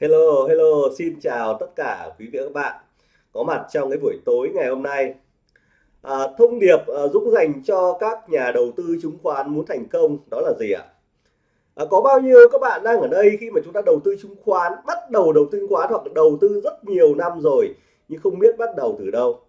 Hello, hello, xin chào tất cả quý vị và các bạn có mặt trong cái buổi tối ngày hôm nay. À, thông điệp à, Dũng dành cho các nhà đầu tư chứng khoán muốn thành công đó là gì ạ? À, có bao nhiêu các bạn đang ở đây khi mà chúng ta đầu tư chứng khoán, bắt đầu đầu tư chứng khoán hoặc đầu tư rất nhiều năm rồi nhưng không biết bắt đầu từ đâu.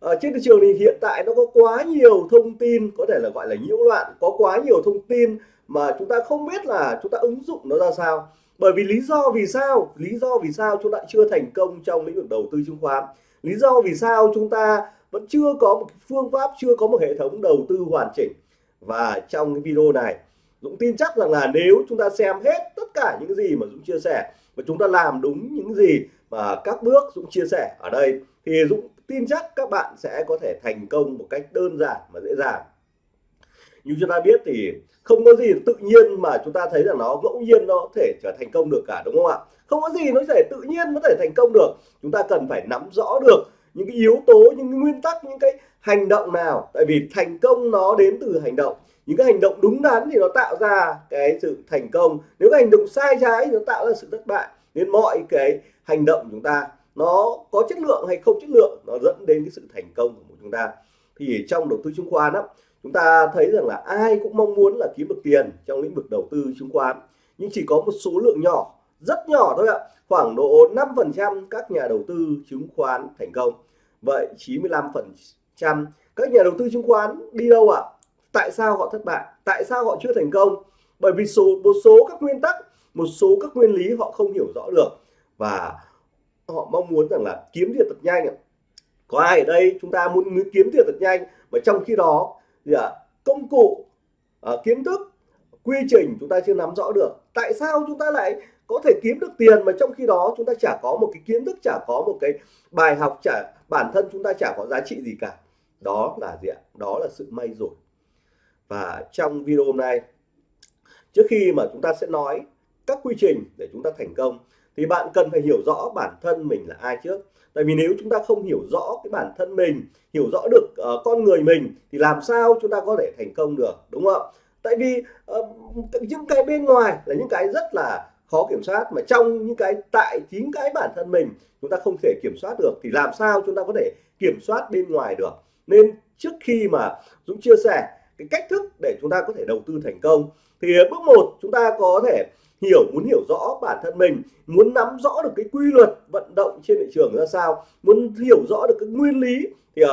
À, trên thị trường thì hiện tại nó có quá nhiều thông tin có thể là gọi là nhiễu loạn, có quá nhiều thông tin mà chúng ta không biết là chúng ta ứng dụng nó ra sao bởi vì lý do vì sao, lý do vì sao chúng ta chưa thành công trong lĩnh vực đầu tư chứng khoán? Lý do vì sao chúng ta vẫn chưa có một phương pháp, chưa có một hệ thống đầu tư hoàn chỉnh? Và trong cái video này, Dũng tin chắc rằng là nếu chúng ta xem hết tất cả những gì mà Dũng chia sẻ và chúng ta làm đúng những gì mà các bước Dũng chia sẻ ở đây, thì Dũng tin chắc các bạn sẽ có thể thành công một cách đơn giản và dễ dàng như chúng ta biết thì không có gì tự nhiên mà chúng ta thấy là nó ngẫu nhiên nó có thể trở thành công được cả, đúng không ạ? Không có gì nó thể tự nhiên nó thể thành công được. Chúng ta cần phải nắm rõ được những cái yếu tố, những cái nguyên tắc, những cái hành động nào. Tại vì thành công nó đến từ hành động. Những cái hành động đúng đắn thì nó tạo ra cái sự thành công. Nếu cái hành động sai trái thì nó tạo ra sự thất bại. Nên mọi cái hành động của chúng ta nó có chất lượng hay không chất lượng nó dẫn đến cái sự thành công của chúng ta. Thì trong đầu tư chứng khoán đó chúng ta thấy rằng là ai cũng mong muốn là kiếm được tiền trong lĩnh vực đầu tư chứng khoán, nhưng chỉ có một số lượng nhỏ, rất nhỏ thôi ạ. Khoảng độ 5% các nhà đầu tư chứng khoán thành công. Vậy 95% các nhà đầu tư chứng khoán đi đâu ạ? Tại sao họ thất bại? Tại sao họ chưa thành công? Bởi vì số, một số các nguyên tắc, một số các nguyên lý họ không hiểu rõ được. Và họ mong muốn rằng là kiếm tiền thật nhanh có ai ở đây chúng ta muốn kiếm tiền thật nhanh, mà trong khi đó gì ạ à, công cụ à, kiến thức quy trình chúng ta chưa nắm rõ được. Tại sao chúng ta lại có thể kiếm được tiền mà trong khi đó chúng ta chả có một cái kiến thức chả có một cái bài học chả bản thân chúng ta chả có giá trị gì cả? Đó là gì ạ? Đó là sự may rủi. Và trong video hôm nay trước khi mà chúng ta sẽ nói các quy trình để chúng ta thành công thì bạn cần phải hiểu rõ bản thân mình là ai trước. Tại vì nếu chúng ta không hiểu rõ cái bản thân mình hiểu rõ được uh, con người mình thì làm sao chúng ta có thể thành công được đúng không? Tại vì uh, những cái bên ngoài là những cái rất là khó kiểm soát mà trong những cái tại chính cái bản thân mình chúng ta không thể kiểm soát được thì làm sao chúng ta có thể kiểm soát bên ngoài được? Nên trước khi mà Dũng chia sẻ cái cách thức để chúng ta có thể đầu tư thành công thì bước một chúng ta có thể hiểu muốn hiểu rõ bản thân mình muốn nắm rõ được cái quy luật vận động trên thị trường ra sao muốn hiểu rõ được cái nguyên lý thì uh,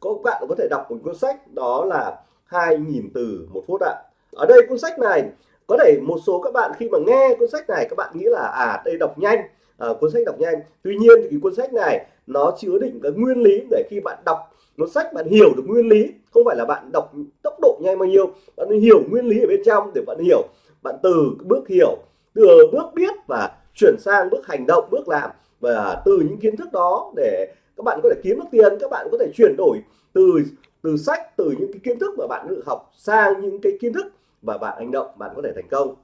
có bạn có thể đọc một cuốn sách đó là 2.000 từ một phút ạ. Ở đây cuốn sách này có thể một số các bạn khi mà nghe cuốn sách này các bạn nghĩ là à đây đọc nhanh à, cuốn sách đọc nhanh. Tuy nhiên thì cuốn sách này nó chứa đựng cái nguyên lý để khi bạn đọc một sách bạn hiểu được nguyên lý không phải là bạn đọc tốc độ nhanh bao nhiêu bạn hiểu nguyên lý ở bên trong để bạn hiểu bạn từ bước hiểu, từ bước biết và chuyển sang bước hành động, bước làm. Và từ những kiến thức đó để các bạn có thể kiếm được tiền, các bạn có thể chuyển đổi từ từ sách, từ những cái kiến thức mà bạn được học sang những cái kiến thức và bạn hành động, bạn có thể thành công.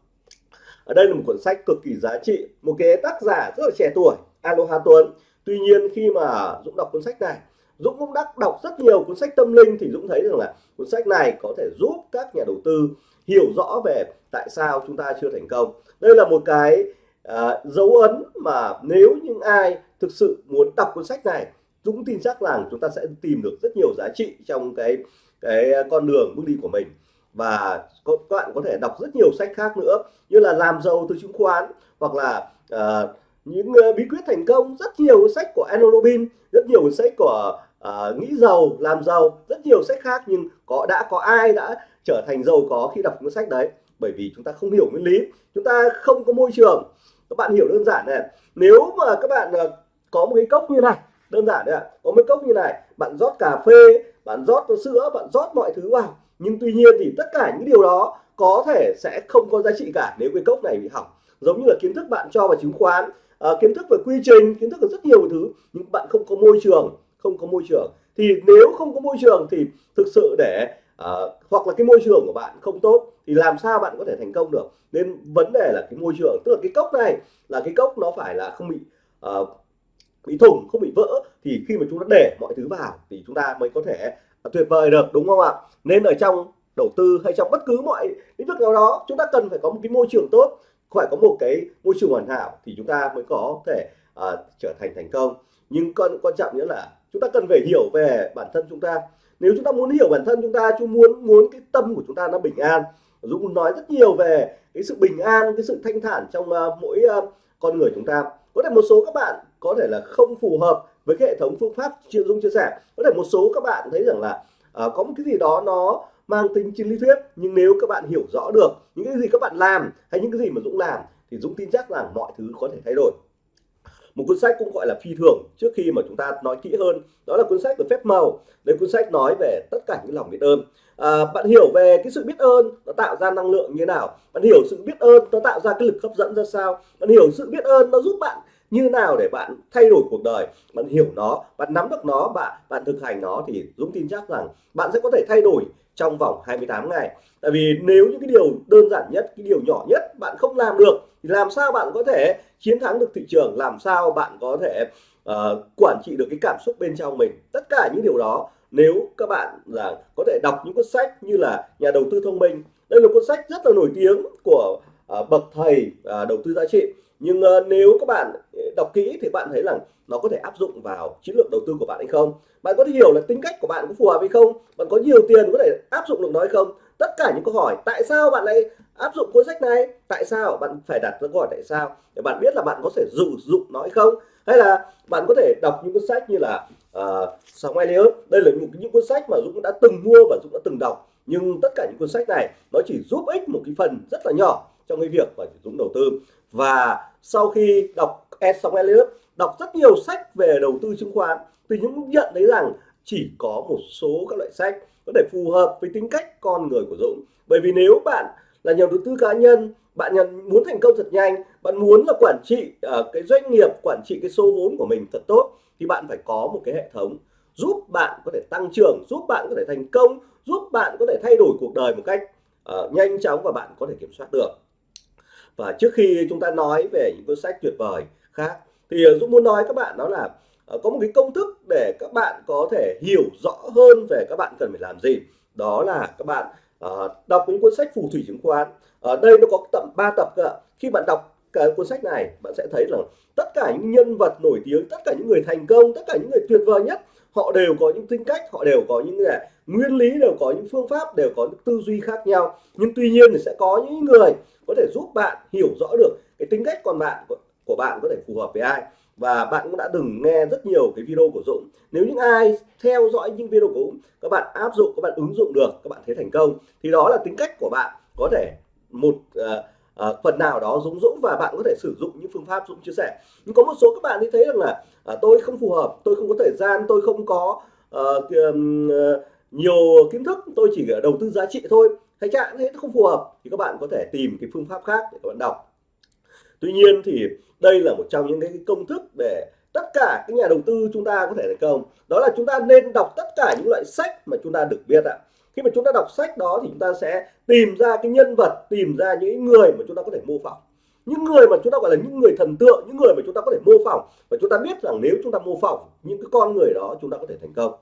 Ở đây là một cuốn sách cực kỳ giá trị, một cái tác giả rất là trẻ tuổi, Aloha Tuấn. Tuy nhiên khi mà Dũng đọc cuốn sách này Dũng cũng đã đọc rất nhiều cuốn sách tâm linh thì Dũng thấy rằng là cuốn sách này có thể giúp các nhà đầu tư hiểu rõ về tại sao chúng ta chưa thành công. Đây là một cái uh, dấu ấn mà nếu những ai thực sự muốn đọc cuốn sách này Dũng tin chắc rằng chúng ta sẽ tìm được rất nhiều giá trị trong cái cái con đường bước đi của mình. Và các bạn có thể đọc rất nhiều sách khác nữa như là làm giàu từ chứng khoán hoặc là uh, những uh, bí quyết thành công. Rất nhiều sách của Enno Robin rất nhiều sách của uh, nghĩ giàu làm giàu rất nhiều sách khác nhưng có đã có ai đã trở thành giàu có khi đọc cuốn sách đấy? Bởi vì chúng ta không hiểu nguyên lý chúng ta không có môi trường. Các bạn hiểu đơn giản này nếu mà các bạn uh, có một cái cốc như này đơn giản đấy ạ. Có một cốc như này bạn rót cà phê bạn rót sữa bạn rót mọi thứ vào. Nhưng tuy nhiên thì tất cả những điều đó có thể sẽ không có giá trị cả nếu cái cốc này bị hỏng. Giống như là kiến thức bạn cho vào chứng khoán uh, kiến thức về quy trình kiến thức về rất nhiều thứ nhưng bạn không có môi trường không có môi trường. Thì nếu không có môi trường thì thực sự để uh, hoặc là cái môi trường của bạn không tốt thì làm sao bạn có thể thành công được? Nên vấn đề là cái môi trường tức là cái cốc này là cái cốc nó phải là không bị uh, bị thủng không bị vỡ. Thì khi mà chúng ta để mọi thứ vào thì chúng ta mới có thể à, tuyệt vời được đúng không ạ? Nên ở trong đầu tư hay trong bất cứ mọi lĩnh vực nào đó chúng ta cần phải có một cái môi trường tốt phải có một cái môi trường hoàn hảo thì chúng ta mới có thể uh, trở thành thành công. Nhưng con quan trọng nữa là chúng ta cần phải hiểu về bản thân chúng ta. Nếu chúng ta muốn hiểu bản thân chúng ta chúng muốn muốn cái tâm của chúng ta nó bình an. Dũng nói rất nhiều về cái sự bình an cái sự thanh thản trong uh, mỗi uh, con người chúng ta. Có thể một số các bạn có thể là không phù hợp với cái hệ thống phương pháp chuyên dung chia sẻ. Có thể một số các bạn thấy rằng là uh, có một cái gì đó nó mang tính trên lý thuyết nhưng nếu các bạn hiểu rõ được những cái gì các bạn làm hay những cái gì mà Dũng làm thì Dũng tin chắc rằng mọi thứ có thể thay đổi một cuốn sách cũng gọi là phi thường trước khi mà chúng ta nói kỹ hơn đó là cuốn sách của phép màu. Đây cuốn sách nói về tất cả những lòng biết ơn. À, bạn hiểu về cái sự biết ơn nó tạo ra năng lượng như thế nào? Bạn hiểu sự biết ơn nó tạo ra cái lực hấp dẫn ra sao? Bạn hiểu sự biết ơn nó giúp bạn như nào để bạn thay đổi cuộc đời bạn hiểu nó bạn nắm được nó bạn bạn thực hành nó thì Dũng tin chắc rằng bạn sẽ có thể thay đổi trong vòng 28 ngày. Tại vì nếu những cái điều đơn giản nhất cái điều nhỏ nhất bạn không làm được thì làm sao bạn có thể chiến thắng được thị trường? Làm sao bạn có thể uh, quản trị được cái cảm xúc bên trong mình? Tất cả những điều đó nếu các bạn là có thể đọc những cuốn sách như là nhà đầu tư thông minh. Đây là cuốn sách rất là nổi tiếng của uh, bậc thầy uh, đầu tư giá trị nhưng uh, nếu các bạn ờ, đọc kỹ thì bạn thấy rằng nó có thể áp dụng vào chiến lược đầu tư của bạn hay không? Bạn có thể hiểu là tính cách của bạn có phù hợp hay không? Bạn có nhiều tiền có thể áp dụng được nó hay không? Tất cả những câu hỏi tại sao bạn lại áp dụng cuốn sách này? Tại sao bạn phải đặt ra câu hỏi tại sao? Để bạn biết là bạn có thể dụ dụng nó hay không? Hay là bạn có thể đọc những cuốn sách như là uh, Sóng Elliot đây là những, những cuốn sách mà Dũng đã từng mua và Dũng đã từng đọc. Nhưng tất cả những cuốn sách này nó chỉ giúp ích một cái phần rất là nhỏ trong cái việc mà Dũng đầu tư. Và sau khi đọc Ed Elliot đọc rất nhiều sách về đầu tư chứng khoán thì Dũng nhận thấy rằng chỉ có một số các loại sách có thể phù hợp với tính cách con người của Dũng. Bởi vì nếu bạn là nhà đầu tư cá nhân bạn muốn thành công thật nhanh bạn muốn là quản trị uh, cái doanh nghiệp quản trị cái số vốn của mình thật tốt thì bạn phải có một cái hệ thống giúp bạn có thể tăng trưởng giúp bạn có thể thành công giúp bạn có thể thay đổi cuộc đời một cách uh, nhanh chóng và bạn có thể kiểm soát được và trước khi chúng ta nói về những cuốn sách tuyệt vời khác thì ờ, Dũng muốn nói các bạn đó là ờ, có một cái công thức để các bạn có thể hiểu rõ hơn về các bạn cần phải làm gì. Đó là các bạn uh, đọc những cuốn sách phù thủy chứng khoán. Ở đây nó có tầm 3 tập cơ khi bạn đọc cái cuốn sách này bạn sẽ thấy rằng tất cả những nhân vật nổi tiếng tất cả những người thành công tất cả những người tuyệt vời nhất họ đều có những tính cách họ đều có những là nguyên lý đều có những phương pháp đều có những tư duy khác nhau. Nhưng tuy nhiên thì sẽ có những người có thể giúp bạn hiểu rõ được cái tính cách còn bạn của, của bạn có thể phù hợp với ai. Và bạn cũng đã từng nghe rất nhiều cái video của Dũng. Nếu những ai theo dõi những video của Dũng các bạn áp dụng các bạn ứng dụng được các bạn thấy thành công thì đó là tính cách của bạn có thể một uh, à, phần nào đó Dũng Dũng và bạn có thể sử dụng những phương pháp Dũng chia sẻ. Nhưng có một số các bạn thì thấy rằng là à, tôi không phù hợp tôi không có thời gian tôi không có à, nhiều kiến thức tôi chỉ đầu tư giá trị thôi. Hay trạng thế không phù hợp thì các bạn có thể tìm cái phương pháp khác để các bạn đọc. Tuy nhiên thì đây là một trong những cái công thức để tất cả các nhà đầu tư chúng ta có thể thành công. Đó là chúng ta nên đọc tất cả những loại sách mà chúng ta được biết ạ khi mà chúng ta đọc sách đó thì chúng ta sẽ tìm ra cái nhân vật tìm ra những người mà chúng ta có thể mô phỏng những người mà chúng ta gọi là những người thần tượng những người mà chúng ta có thể mô phỏng và chúng ta biết rằng nếu chúng ta mô phỏng những cái con người đó chúng ta có thể thành công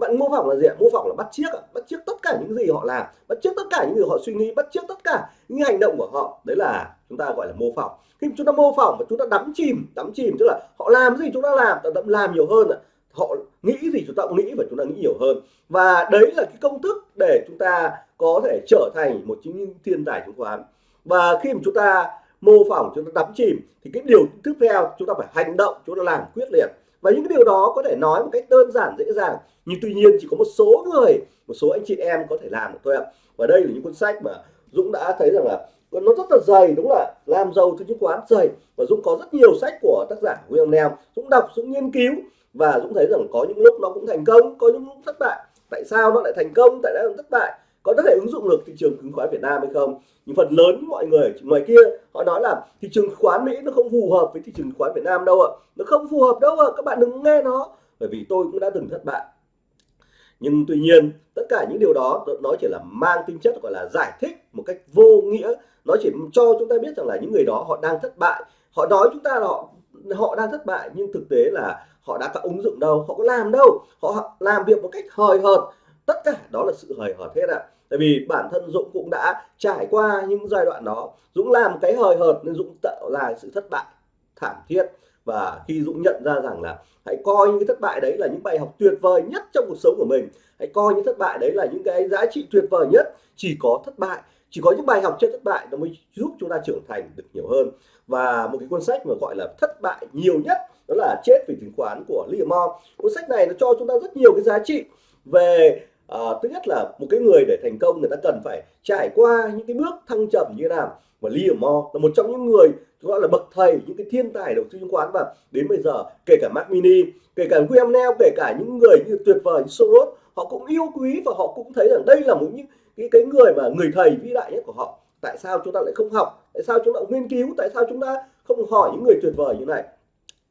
bạn mô phỏng là gì mô phỏng là bắt chiếc bắt chiếc tất cả những gì họ làm bắt chiếc tất cả những gì họ suy nghĩ bắt chiếc tất cả những hành động của họ đấy là chúng ta gọi là mô phỏng khi chúng ta mô phỏng và chúng ta đắm chìm đắm chìm tức là họ làm gì chúng ta làm ta làm nhiều hơn họ nghĩ gì chúng ta cũng nghĩ và chúng ta nghĩ nhiều hơn. Và đấy là cái công thức để chúng ta có thể trở thành một chính thiên tài chứng khoán. Và khi mà chúng ta mô phỏng, chúng ta đắm chìm, thì cái điều tiếp theo chúng ta phải hành động, chúng ta làm quyết liệt. Và những cái điều đó có thể nói một cách đơn giản, dễ dàng, nhưng tuy nhiên chỉ có một số người, một số anh chị em có thể làm được thôi ạ. Và đây là những cuốn sách mà Dũng đã thấy rằng là nó rất là dày, đúng là làm giàu từ chứng khoán, dày. Và Dũng có rất nhiều sách của tác giả William Nam Dũng đọc, Dũng nghiên cứu và Dũng thấy rằng có những lúc nó cũng thành công, có những lúc thất bại. Tại sao nó lại thành công, tại sao thất bại? Có thể ứng dụng được thị trường chứng khoán Việt Nam hay không? Nhưng phần lớn mọi người ngoài kia, họ nói là thị trường chứng khoán Mỹ nó không phù hợp với thị trường chứng khoán Việt Nam đâu ạ. Nó không phù hợp đâu ạ, các bạn đừng nghe nó. Bởi vì tôi cũng đã từng thất bại. Nhưng tuy nhiên, tất cả những điều đó nó chỉ là mang tính chất gọi là giải thích một cách vô nghĩa. Nó chỉ cho chúng ta biết rằng là những người đó họ đang thất bại. Họ nói chúng ta là họ họ đang thất bại, nhưng thực tế là họ đã có ứng dụng đâu, họ có làm đâu. Họ làm việc một cách hời hợt. Tất cả đó là sự hời hợt hết ạ. Tại vì bản thân Dũng cũng đã trải qua những giai đoạn đó. Dũng làm cái hời hợt nên Dũng tạo ra sự thất bại thảm thiết. Và khi Dũng nhận ra rằng là hãy coi những cái thất bại đấy là những bài học tuyệt vời nhất trong cuộc sống của mình. Hãy coi những thất bại đấy là những cái giá trị tuyệt vời nhất. Chỉ có thất bại chỉ có những bài học trên thất bại nó mới giúp chúng ta trưởng thành được nhiều hơn. Và một cái cuốn sách mà gọi là thất bại nhiều nhất đó là chết vì chứng khoán của Liam Moore cuốn sách này nó cho chúng ta rất nhiều cái giá trị về à, thứ nhất là một cái người để thành công người ta cần phải trải qua những cái bước thăng trầm như thế nào. Và Liam Moore là một trong những người gọi là bậc thầy những cái thiên tài đầu tư chứng khoán. Và đến bây giờ kể cả Mac Mini kể cả William Neal kể cả những người như tuyệt vời như Soros họ cũng yêu quý và họ cũng thấy rằng đây là một những cái cái người mà người thầy vĩ đại nhất của họ. Tại sao chúng ta lại không học? Tại sao chúng ta nghiên cứu? Tại sao chúng ta không hỏi những người tuyệt vời như này?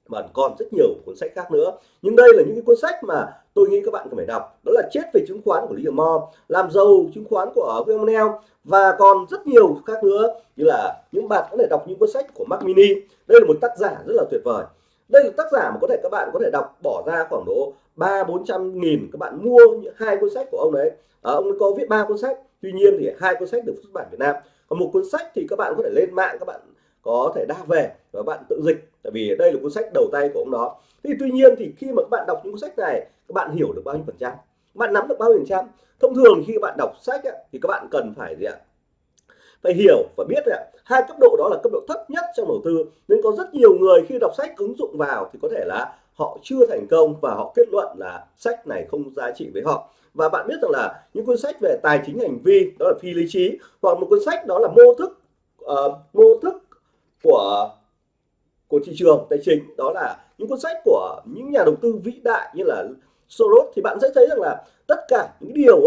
Mà còn rất nhiều cuốn sách khác nữa. Nhưng đây là những cái cuốn sách mà tôi nghĩ các bạn cần phải đọc. Đó là chết về chứng khoán của Liam Mo làm giàu chứng khoán của William và còn rất nhiều khác nữa như là những bạn có thể đọc những cuốn sách của Mark Mini. Đây là một tác giả rất là tuyệt vời. Đây là tác giả mà có thể các bạn có thể đọc bỏ ra khoảng độ ba bốn trăm nghìn các bạn mua hai cuốn sách của ông đấy. À, ông có viết ba cuốn sách tuy nhiên thì hai cuốn sách được xuất bản Việt Nam. Còn một cuốn sách thì các bạn có thể lên mạng các bạn có thể đa về và bạn tự dịch tại vì đây là cuốn sách đầu tay của ông đó. Thì tuy nhiên thì khi mà các bạn đọc những cuốn sách này các bạn hiểu được bao nhiêu phần trăm? Bạn nắm được bao nhiêu phần trăm? Thông thường khi các bạn đọc sách ấy, thì các bạn cần phải gì ạ? Phải hiểu và biết ạ. Hai cấp độ đó là cấp độ thấp nhất trong đầu tư nên có rất nhiều người khi đọc sách ứng dụng vào thì có thể là họ chưa thành công và họ kết luận là sách này không giá trị với họ. Và bạn biết rằng là những cuốn sách về tài chính hành vi đó là phi lý trí hoặc một cuốn sách đó là mô thức uh, mô thức của của thị trường tài chính đó là những cuốn sách của những nhà đầu tư vĩ đại như là Soros thì bạn sẽ thấy rằng là tất cả những điều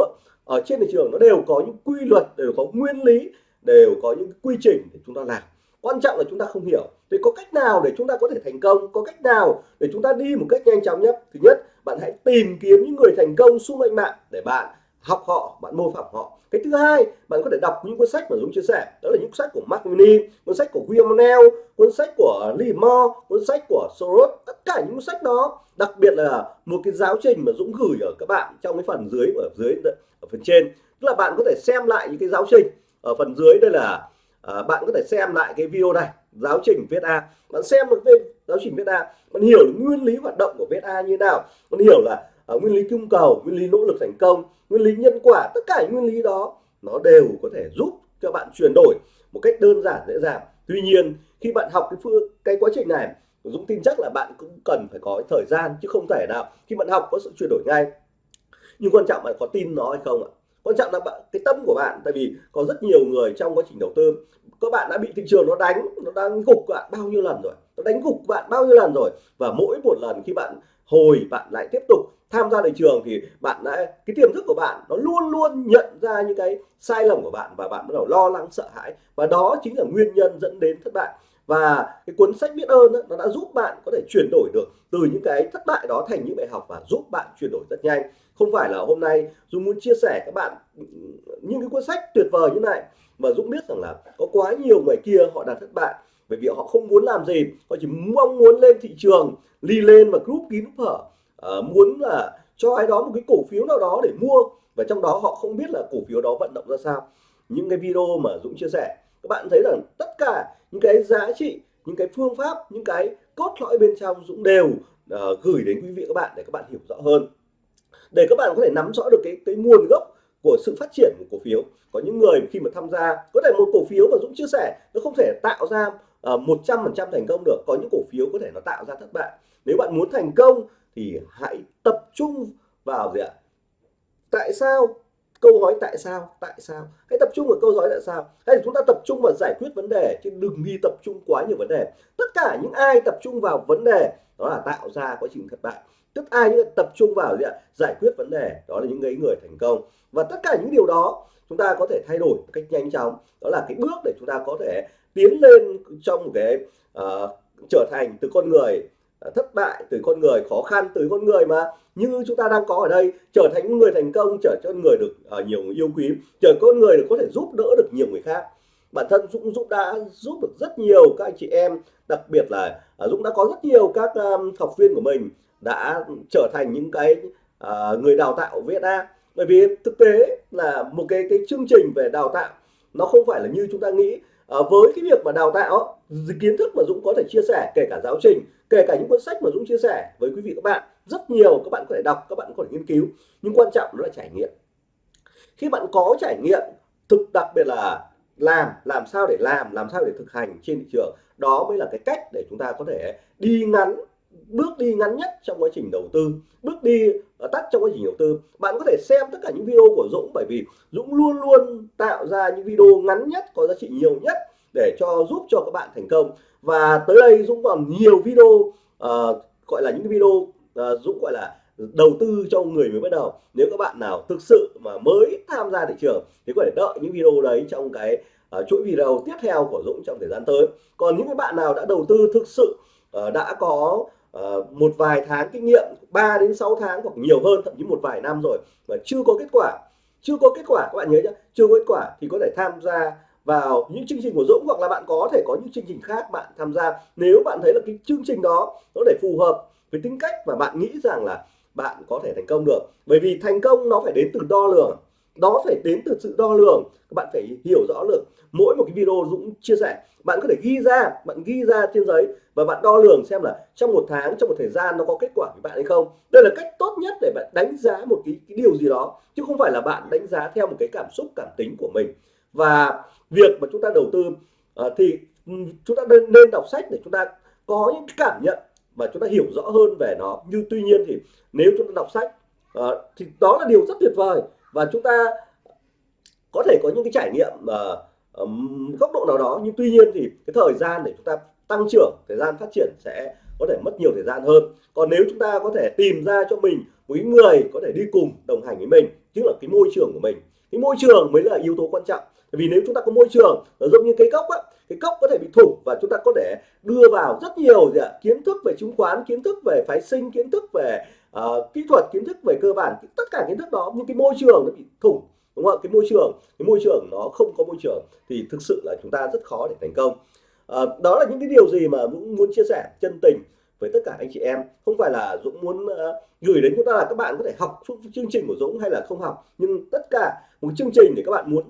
ở trên thị trường nó đều có những quy luật đều có nguyên lý đều có những quy trình để chúng ta làm quan trọng là chúng ta không hiểu. Thì có cách nào để chúng ta có thể thành công? Có cách nào để chúng ta đi một cách nhanh chóng nhất? Thứ nhất, bạn hãy tìm kiếm những người thành công xung quanh bạn để bạn học họ, bạn mô phỏng họ. Cái thứ hai, bạn có thể đọc những cuốn sách mà Dũng chia sẻ. Đó là những cuốn sách của Mark Mini cuốn sách của William Neal cuốn sách của Lee Moore, cuốn sách của Soros. Tất cả những cuốn sách đó, đặc biệt là một cái giáo trình mà Dũng gửi ở các bạn trong cái phần dưới, ở dưới, ở phần trên. Tức là bạn có thể xem lại những cái giáo trình ở phần dưới. Đây là à, bạn có thể xem lại cái video này giáo trình viết A. Bạn xem được về giáo trình viết A bạn hiểu được nguyên lý hoạt động của viết A như thế nào. Bạn hiểu là uh, nguyên lý cung cầu nguyên lý nỗ lực thành công nguyên lý nhân quả tất cả những nguyên lý đó nó đều có thể giúp cho bạn chuyển đổi một cách đơn giản dễ dàng. Tuy nhiên khi bạn học cái phương cái quá trình này Dũng tin chắc là bạn cũng cần phải có thời gian chứ không thể nào. Khi bạn học có sự chuyển đổi ngay. Nhưng quan trọng là có tin nó hay không ạ? Quan trọng là bạn cái tâm của bạn tại vì có rất nhiều người trong quá trình đầu tư các bạn đã bị thị trường nó đánh nó đang gục bạn bao nhiêu lần rồi? Nó đánh gục bạn bao nhiêu lần rồi? Và mỗi một lần khi bạn hồi bạn lại tiếp tục tham gia thị trường thì bạn đã cái tiềm thức của bạn nó luôn luôn nhận ra những cái sai lầm của bạn và bạn bắt đầu lo lắng sợ hãi. Và đó chính là nguyên nhân dẫn đến thất bại. Và cái cuốn sách biết ơn đó, nó đã giúp bạn có thể chuyển đổi được từ những cái thất bại đó thành những bài học và giúp bạn chuyển đổi rất nhanh không phải là hôm nay Dũng muốn chia sẻ các bạn những cái cuốn sách tuyệt vời như này. Mà Dũng biết rằng là có quá nhiều người kia họ đã thất bại. Bởi vì họ không muốn làm gì họ chỉ mong muốn lên thị trường ly lên và group kín hở. Uh, muốn là cho ai đó một cái cổ phiếu nào đó để mua. Và trong đó họ không biết là cổ phiếu đó vận động ra sao. Những cái video mà Dũng chia sẻ các bạn thấy rằng tất cả những cái giá trị những cái phương pháp những cái cốt lõi bên trong Dũng đều uh, gửi đến quý vị các bạn để các bạn hiểu rõ hơn để các bạn có thể nắm rõ được cái cái nguồn gốc của sự phát triển của cổ phiếu. Có những người khi mà tham gia có thể một cổ phiếu mà Dũng chia sẻ nó không thể tạo ra ờ, một trăm phần trăm thành công được. Có những cổ phiếu có thể nó tạo ra thất bại. Nếu bạn muốn thành công thì hãy tập trung vào gì ạ? Tại sao câu hỏi tại sao? Tại sao? Hãy tập trung vào câu hỏi tại sao. Hay chúng ta tập trung vào giải quyết vấn đề chứ đừng đi tập trung quá nhiều vấn đề. Tất cả những ai tập trung vào vấn đề đó là tạo ra quá trình thất bại. Tức ai những tập trung vào gì ạ? Giải quyết vấn đề đó là những người người thành công. Và tất cả những điều đó chúng ta có thể thay đổi một cách nhanh chóng. Đó là cái bước để chúng ta có thể tiến lên trong một cái uh, trở thành từ con người Ờ, thất bại từ con người khó khăn từ con người mà. Như chúng ta đang có ở đây trở thành người thành công trở cho người được uh, nhiều người yêu quý trở con người được có thể giúp đỡ được nhiều người khác. Bản thân Dũng Dũng đã giúp được rất nhiều các anh chị em đặc biệt là uh, Dũng đã có rất nhiều các um, học viên của mình đã trở thành những cái uh, người đào tạo VSA bởi vì thực tế là một cái cái chương trình về đào tạo nó không phải là như chúng ta nghĩ à, với cái việc mà đào tạo kiến thức mà Dũng có thể chia sẻ kể cả giáo trình kể cả những cuốn sách mà Dũng chia sẻ với quý vị các bạn rất nhiều các bạn có thể đọc các bạn có thể nghiên cứu nhưng quan trọng đó là trải nghiệm. Khi bạn có trải nghiệm thực đặc biệt là làm làm sao để làm làm sao để thực hành trên thị trường đó mới là cái cách để chúng ta có thể đi ngắn bước đi ngắn nhất trong quá trình đầu tư bước đi ờ, tắt trong quá trình đầu tư. Bạn có thể xem tất cả những video của Dũng bởi vì Dũng luôn luôn tạo ra những video ngắn nhất có giá trị nhiều nhất để cho giúp cho các bạn thành công. Và tới đây Dũng còn nhiều video uh, gọi là những video uh, Dũng gọi là đầu tư cho người mới bắt đầu. Nếu các bạn nào thực sự mà mới tham gia thị trường thì có thể đợi những video đấy trong cái uh, chuỗi video tiếp theo của Dũng trong thời gian tới. Còn những cái bạn nào đã đầu tư thực sự uh, đã có uh, một vài tháng kinh nghiệm 3 đến 6 tháng hoặc nhiều hơn thậm chí một vài năm rồi mà chưa có kết quả. Chưa có kết quả các bạn nhớ nhá chưa có kết quả thì có thể tham gia vào những chương trình của Dũng hoặc là bạn có thể có những chương trình khác bạn tham gia. Nếu bạn thấy là cái chương trình đó nó để phù hợp với tính cách và bạn nghĩ rằng là bạn có thể thành công được. Bởi vì thành công nó phải đến từ đo lường đó phải đến từ sự đo lường. Các bạn phải hiểu rõ được mỗi một cái video Dũng chia sẻ bạn có thể ghi ra bạn ghi ra trên giấy và bạn đo lường xem là trong một tháng trong một thời gian nó có kết quả với bạn hay không. Đây là cách tốt nhất để bạn đánh giá một cái, cái điều gì đó chứ không phải là bạn đánh giá theo một cái cảm xúc cảm tính của mình. Và việc mà chúng ta đầu tư uh, thì chúng ta nên, nên đọc sách để chúng ta có những cảm nhận và chúng ta hiểu rõ hơn về nó. Nhưng tuy nhiên thì nếu chúng ta đọc sách uh, thì đó là điều rất tuyệt vời và chúng ta có thể có những cái trải nghiệm uh, um, góc độ nào đó nhưng tuy nhiên thì cái thời gian để chúng ta tăng trưởng thời gian phát triển sẽ có thể mất nhiều thời gian hơn. Còn nếu chúng ta có thể tìm ra cho mình một người có thể đi cùng đồng hành với mình tức là cái môi trường của mình. Cái môi trường mới là yếu tố quan trọng. Vì nếu chúng ta có môi trường giống như cái cốc á cái cốc có thể bị thủng và chúng ta có thể đưa vào rất nhiều gì ạ? kiến thức về chứng khoán kiến thức về phái sinh kiến thức về uh, kỹ thuật kiến thức về cơ bản tất cả kiến thức đó nhưng cái môi trường nó bị thủng đúng không ạ? Cái môi trường cái môi trường nó không có môi trường thì thực sự là chúng ta rất khó để thành công. À, đó là những cái điều gì mà Dũng muốn chia sẻ chân tình với tất cả anh chị em. Không phải là Dũng muốn uh, gửi đến chúng ta là các bạn có thể học chương trình của Dũng hay là không học nhưng tất cả một chương trình để các bạn muốn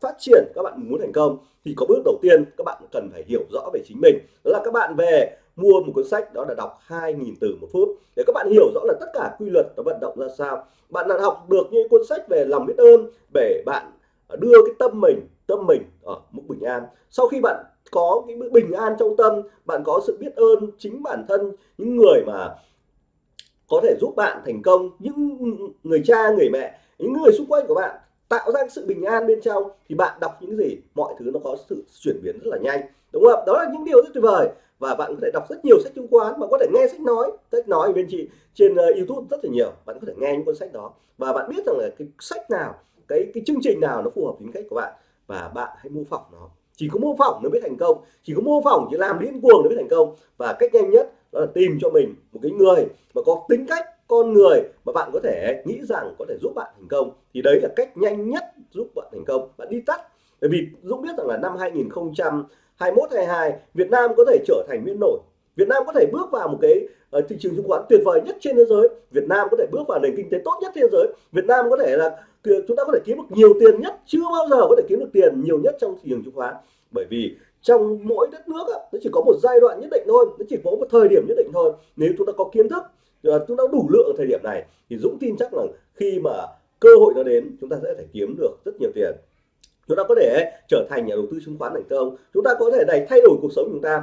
phát triển các bạn muốn thành công thì có bước đầu tiên các bạn cần phải hiểu rõ về chính mình. Đó là các bạn về mua một cuốn sách, đó là đọc 2.000 từ một phút. Để các bạn hiểu rõ là tất cả quy luật nó vận động ra sao. Bạn đã học được những cuốn sách về lòng biết ơn để bạn ờ, đưa cái tâm mình tâm mình ở mức bình an. Sau khi bạn có cái bình an trong tâm, bạn có sự biết ơn chính bản thân, những người mà có thể giúp bạn thành công, những người cha, người mẹ, những người xung quanh của bạn tạo ra sự bình an bên trong, thì bạn đọc những gì, mọi thứ nó có sự chuyển biến rất là nhanh. Đúng không đó là những điều rất tuyệt vời và bạn có thể đọc rất nhiều sách chứng khoán bạn có thể nghe sách nói sách nói bên chị trên uh, YouTube rất là nhiều bạn có thể nghe những cuốn sách đó. Và bạn biết rằng là cái sách nào cái cái chương trình nào nó phù hợp tính cách của bạn và bạn hãy mô phỏng nó. Chỉ có mô phỏng nó mới thành công chỉ có mô phỏng chỉ làm điên cuồng nó mới thành công. Và cách nhanh nhất đó là tìm cho mình một cái người mà có tính cách con người mà bạn có thể nghĩ rằng có thể giúp bạn thành công. Thì đấy là cách nhanh nhất giúp bạn thành công. Bạn đi tắt. Bởi vì Dũng biết rằng là năm 2021 22 Việt Nam có thể trở thành nguyên nổi. Việt Nam có thể bước vào một cái uh, thị trường chứng khoán tuyệt vời nhất trên thế giới. Việt Nam có thể bước vào nền kinh tế tốt nhất thế giới. Việt Nam có thể là chúng ta có thể kiếm được nhiều tiền nhất chưa bao giờ có thể kiếm được tiền nhiều nhất trong thị trường chứng khoán. Bởi vì trong mỗi đất nước á, nó chỉ có một giai đoạn nhất định thôi nó chỉ có một thời điểm nhất định thôi. Nếu chúng ta có kiến thức ờ, chúng ta đủ lượng ở thời điểm này thì Dũng tin chắc là khi mà cơ hội nó đến chúng ta sẽ thể kiếm được rất nhiều tiền chúng ta có thể trở thành nhà đầu tư chứng khoán thành công chúng ta có thể này thay đổi cuộc sống của chúng ta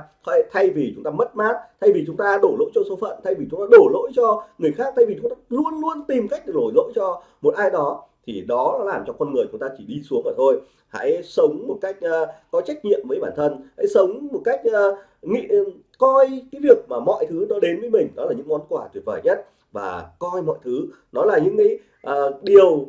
thay vì chúng ta mất mát thay vì chúng ta đổ lỗi cho số phận thay vì chúng ta đổ lỗi cho người khác thay vì chúng ta luôn luôn tìm cách để đổ lỗi cho một ai đó thì đó làm cho con người chúng ta chỉ đi xuống mà thôi. Hãy sống một cách uh, có trách nhiệm với bản thân. Hãy sống một cách uh, nghĩ ừ, coi cái việc mà mọi thứ nó đến với mình đó là những món quà tuyệt vời nhất. Và coi mọi thứ nó là những cái uh, điều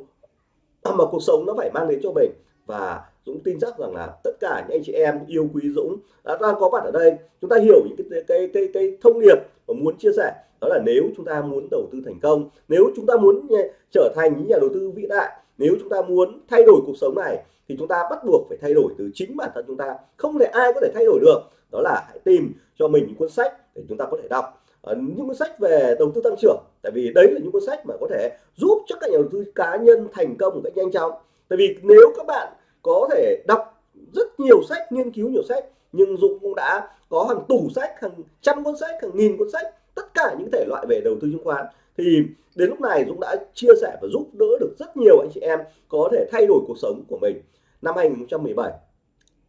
mà cuộc sống nó phải mang đến cho mình và Dũng tin chắc rằng là tất cả những anh chị em yêu quý Dũng đã đang có mặt ở đây. Chúng ta hiểu những cái cái cái, cái thông điệp mà muốn chia sẻ. Đó là nếu chúng ta muốn đầu tư thành công nếu chúng ta muốn trở thành những nhà đầu tư vĩ đại nếu chúng ta muốn thay đổi cuộc sống này thì chúng ta bắt buộc phải thay đổi từ chính bản thân chúng ta. Không thể ai có thể thay đổi được. Đó là hãy tìm cho mình những cuốn sách để chúng ta có thể đọc. À, những cuốn sách về đầu tư tăng trưởng tại vì đấy là những cuốn sách mà có thể giúp cho các nhà đầu tư cá nhân thành công một cách nhanh chóng. Tại vì nếu các bạn có thể đọc rất nhiều sách nghiên cứu nhiều sách nhưng Dũng cũng đã có hàng tủ sách hàng trăm cuốn sách hàng nghìn cuốn sách tất cả những thể loại về đầu tư chứng khoán. Thì đến lúc này Dũng đã chia sẻ và giúp đỡ được rất nhiều anh chị em có thể thay đổi cuộc sống của mình. Năm 2017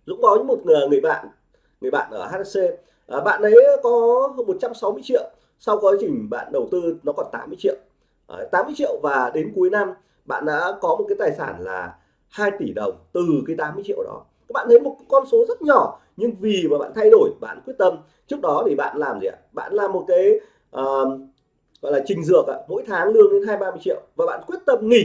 Dũng có một ờ, người bạn người bạn ở HSC à, ờ, bạn ấy có 160 triệu sau quá trình bạn đầu tư nó còn 80 triệu. Ờ, à, 80 triệu và đến cuối năm bạn đã có một cái tài sản là 2 tỷ đồng từ cái 80 triệu đó. Các bạn thấy một con số rất nhỏ nhưng vì mà bạn thay đổi bạn quyết tâm. Trước đó thì bạn làm gì ạ? Bạn làm một cái uh, gọi là trình dược ạ. Mỗi tháng lương đến hai ba mươi triệu và bạn quyết tâm nghỉ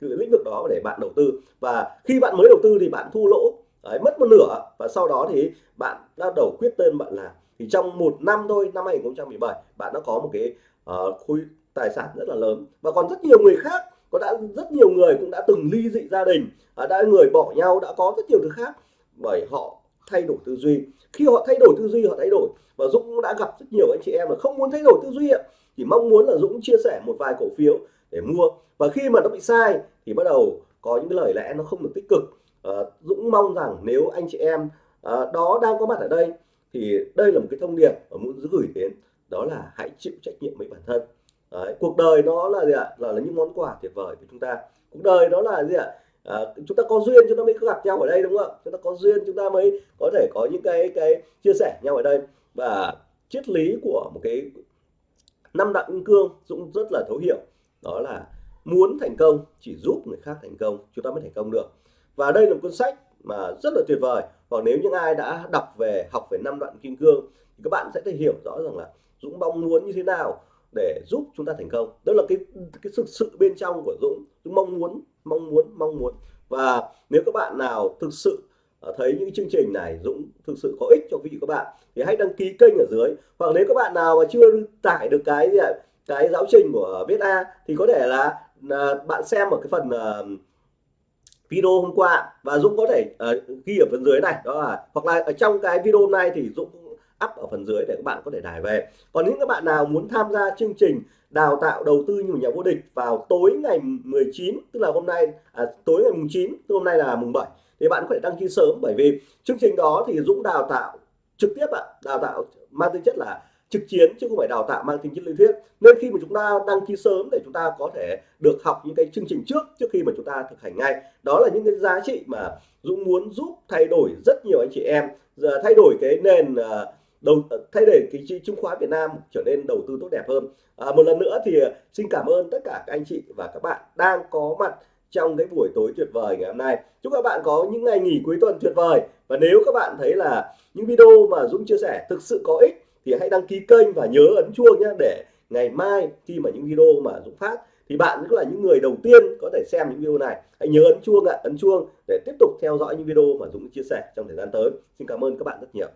từ lĩnh vực đó để bạn đầu tư. Và khi bạn mới đầu tư thì bạn thu lỗ Đấy, mất một nửa và sau đó thì bạn đã đầu quyết tên bạn làm thì trong một năm thôi năm 2017 bạn đã có một cái uh, khối tài sản rất là lớn. Và còn rất nhiều người khác có đã rất nhiều người cũng đã từng ly dị gia đình à, đã người bỏ nhau đã có rất nhiều thứ khác. Bởi họ thay đổi tư duy. Khi họ thay đổi tư duy họ thay đổi. Và Dũng đã gặp rất nhiều anh chị em là không muốn thay đổi tư duy thì mong muốn là Dũng chia sẻ một vài cổ phiếu để mua. Và khi mà nó bị sai thì bắt đầu có những cái lời lẽ nó không được tích cực. À, Dũng mong rằng nếu anh chị em à, đó đang có mặt ở đây thì đây là một cái thông điệp mà muốn gửi đến. Đó là hãy chịu trách nhiệm với bản thân. Đấy, cuộc đời nó là gì ạ? Là, là những món quà tuyệt vời của chúng ta. Cuộc đời đó là gì ạ? À, chúng ta có duyên chúng ta mới gặp nhau ở đây đúng không ạ? Chúng ta có duyên chúng ta mới có thể có những cái cái chia sẻ nhau ở đây. Và triết lý của một cái năm đặng kim cương dũng rất là thấu hiểu. Đó là muốn thành công chỉ giúp người khác thành công chúng ta mới thành công được. Và đây là một cuốn sách mà rất là tuyệt vời. Và nếu những ai đã đọc về học về năm đoạn kim cương thì các bạn sẽ thể hiểu rõ rằng là Dũng mong muốn như thế nào? Để giúp chúng ta thành công. Đó là cái cái sự sự bên trong của Dũng. Dũng mong muốn mong muốn mong muốn. Và nếu các bạn nào thực sự ờ, thấy những chương trình này Dũng thực sự có ích cho quý vị các bạn thì hãy đăng ký kênh ở dưới. Hoặc nếu các bạn nào mà chưa tải được cái gì cái giáo trình của viết A thì có thể là, là bạn xem ở cái phần uh, video hôm qua. Và Dũng có thể uh, ghi ở phần dưới này đó là hoặc là ở trong cái video hôm nay thì Dũng cũng up ở phần dưới để các bạn có thể đài về. Còn những các bạn nào muốn tham gia chương trình đào tạo đầu tư như một nhà vô địch vào tối ngày 19 tức là hôm nay à, tối ngày mùng 9 tức hôm nay là mùng 7 thì bạn có thể đăng ký sớm. Bởi vì chương trình đó thì Dũng đào tạo trực tiếp ạ đào tạo mang tính chất là trực chiến chứ không phải đào tạo mang tính chất lý thuyết. Nên khi mà chúng ta đăng ký sớm để chúng ta có thể được học những cái chương trình trước trước khi mà chúng ta thực hành ngay. Đó là những cái giá trị mà Dũng muốn giúp thay đổi rất nhiều anh chị em giờ thay đổi cái nền uh, đầu ờ, thay để cái chứng khoán Việt Nam trở nên đầu tư tốt đẹp hơn. À, một lần nữa thì ờ, xin cảm ơn tất cả các anh chị và các bạn đang có mặt trong cái buổi tối tuyệt vời ngày hôm nay. Chúc các bạn có những ngày nghỉ cuối tuần tuyệt vời. Và nếu các bạn thấy là những video mà Dũng chia sẻ thực sự có ích thì hãy đăng ký kênh và nhớ ấn chuông nhé để ngày mai khi mà những video mà Dũng phát thì bạn cũng là những người đầu tiên có thể xem những video này. Hãy nhớ ấn chuông ạ ấn chuông để tiếp tục theo dõi những video mà Dũng chia sẻ trong thời gian tới. Xin cảm ơn các bạn rất nhiều.